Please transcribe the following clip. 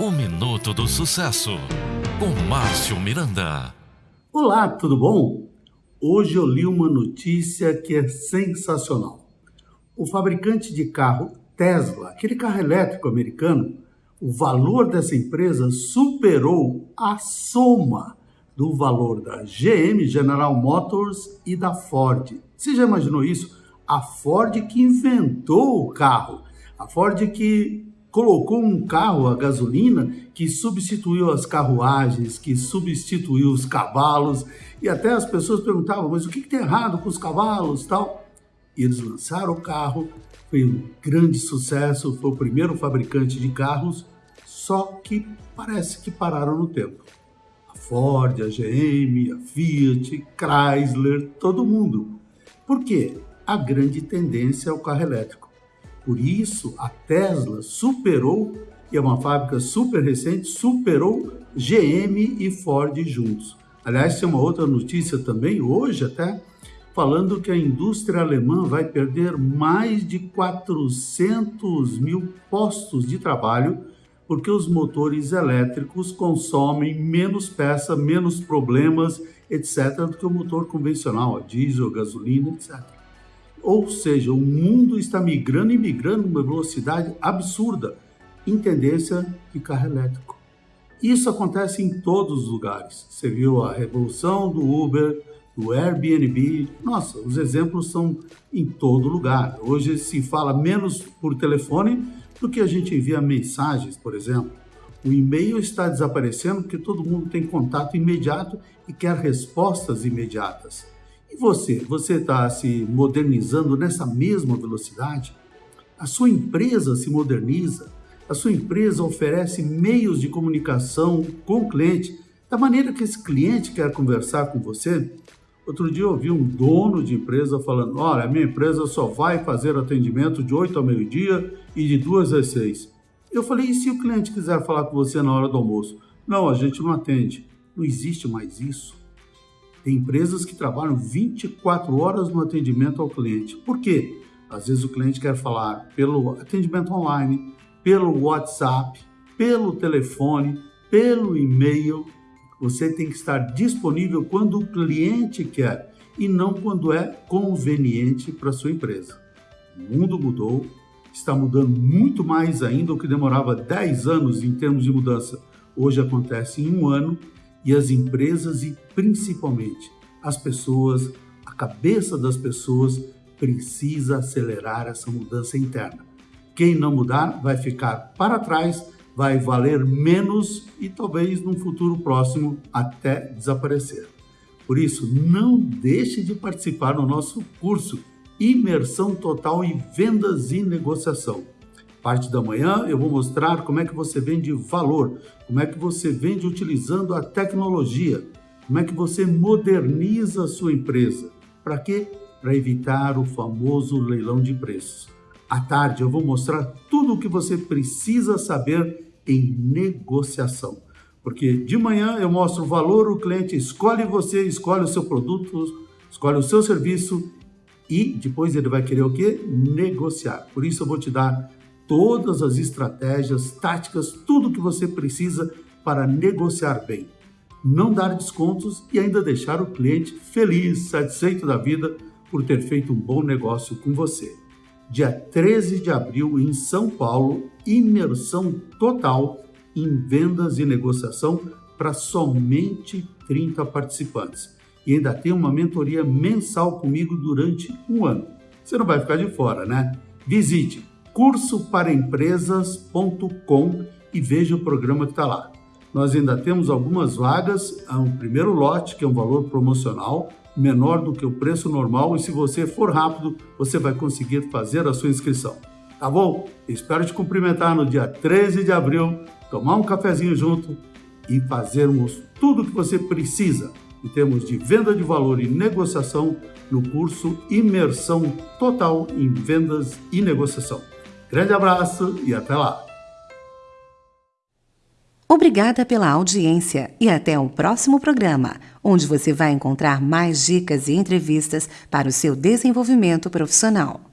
O Minuto do Sucesso, com Márcio Miranda. Olá, tudo bom? Hoje eu li uma notícia que é sensacional. O fabricante de carro Tesla, aquele carro elétrico americano, o valor dessa empresa superou a soma do valor da GM, General Motors e da Ford. Você já imaginou isso? A Ford que inventou o carro, a Ford que colocou um carro a gasolina que substituiu as carruagens, que substituiu os cavalos, e até as pessoas perguntavam, mas o que, que tem errado com os cavalos tal? E eles lançaram o carro, foi um grande sucesso, foi o primeiro fabricante de carros, só que parece que pararam no tempo. A Ford, a GM, a Fiat, Chrysler, todo mundo. Por quê? A grande tendência é o carro elétrico. Por isso, a Tesla superou, e é uma fábrica super recente, superou GM e Ford juntos. Aliás, tem uma outra notícia também, hoje até, falando que a indústria alemã vai perder mais de 400 mil postos de trabalho porque os motores elétricos consomem menos peça, menos problemas, etc., do que o motor convencional, diesel, gasolina, etc. Ou seja, o mundo está migrando e migrando numa velocidade absurda em tendência de carro elétrico. Isso acontece em todos os lugares. Você viu a revolução do Uber, do Airbnb. Nossa, os exemplos são em todo lugar. Hoje se fala menos por telefone do que a gente envia mensagens, por exemplo. O e-mail está desaparecendo porque todo mundo tem contato imediato e quer respostas imediatas. E você? Você está se modernizando nessa mesma velocidade? A sua empresa se moderniza? A sua empresa oferece meios de comunicação com o cliente da maneira que esse cliente quer conversar com você? Outro dia eu ouvi um dono de empresa falando: Olha, a minha empresa só vai fazer atendimento de 8 ao meio-dia e de 2 às 6. Eu falei: E se o cliente quiser falar com você na hora do almoço? Não, a gente não atende. Não existe mais isso. Tem empresas que trabalham 24 horas no atendimento ao cliente. Por quê? Às vezes o cliente quer falar pelo atendimento online, pelo WhatsApp, pelo telefone, pelo e-mail. Você tem que estar disponível quando o cliente quer e não quando é conveniente para sua empresa. O mundo mudou, está mudando muito mais ainda o que demorava 10 anos em termos de mudança. Hoje acontece em um ano e as empresas e principalmente as pessoas, a cabeça das pessoas precisa acelerar essa mudança interna. Quem não mudar vai ficar para trás, vai valer menos e talvez num futuro próximo até desaparecer. Por isso, não deixe de participar no nosso curso Imersão Total em Vendas e Negociação parte da manhã eu vou mostrar como é que você vende valor, como é que você vende utilizando a tecnologia, como é que você moderniza a sua empresa. Para quê? Para evitar o famoso leilão de preços. À tarde eu vou mostrar tudo o que você precisa saber em negociação. Porque de manhã eu mostro o valor, o cliente escolhe você, escolhe o seu produto, escolhe o seu serviço e depois ele vai querer o quê? Negociar. Por isso eu vou te dar todas as estratégias, táticas, tudo que você precisa para negociar bem, não dar descontos e ainda deixar o cliente feliz, satisfeito da vida por ter feito um bom negócio com você. Dia 13 de abril em São Paulo, imersão total em vendas e negociação para somente 30 participantes. E ainda tem uma mentoria mensal comigo durante um ano. Você não vai ficar de fora, né? Visite cursoparaempresas.com e veja o programa que está lá. Nós ainda temos algumas vagas, há um primeiro lote, que é um valor promocional, menor do que o preço normal, e se você for rápido, você vai conseguir fazer a sua inscrição. Tá bom? Espero te cumprimentar no dia 13 de abril, tomar um cafezinho junto e fazermos tudo o que você precisa em termos de venda de valor e negociação no curso Imersão Total em Vendas e Negociação. Grande abraço e até lá! Obrigada pela audiência e até o próximo programa, onde você vai encontrar mais dicas e entrevistas para o seu desenvolvimento profissional.